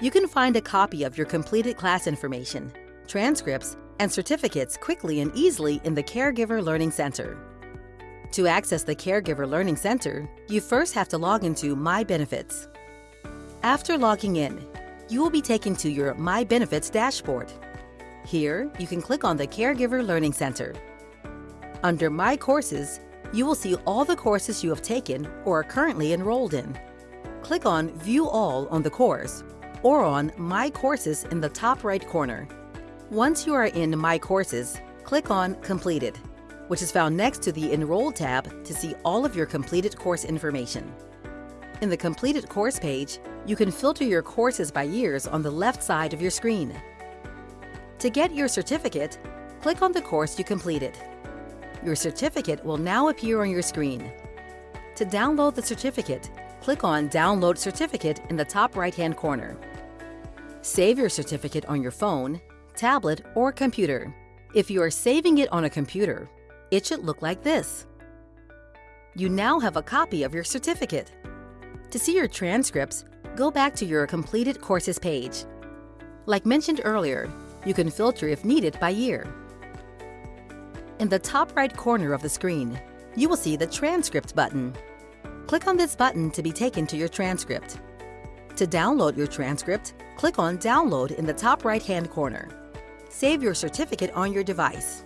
you can find a copy of your completed class information, transcripts, and certificates quickly and easily in the Caregiver Learning Center. To access the Caregiver Learning Center, you first have to log into My Benefits. After logging in, you will be taken to your My Benefits dashboard. Here, you can click on the Caregiver Learning Center. Under My Courses, you will see all the courses you have taken or are currently enrolled in. Click on View All on the course or on My Courses in the top right corner. Once you are in My Courses, click on Completed, which is found next to the Enroll tab to see all of your completed course information. In the Completed Course page, you can filter your courses by years on the left side of your screen. To get your certificate, click on the course you completed. Your certificate will now appear on your screen. To download the certificate, click on Download Certificate in the top right-hand corner. Save your certificate on your phone, tablet, or computer. If you are saving it on a computer, it should look like this. You now have a copy of your certificate. To see your transcripts, go back to your completed courses page. Like mentioned earlier, you can filter if needed by year. In the top right corner of the screen, you will see the Transcript button. Click on this button to be taken to your transcript. To download your transcript, click on Download in the top right-hand corner. Save your certificate on your device.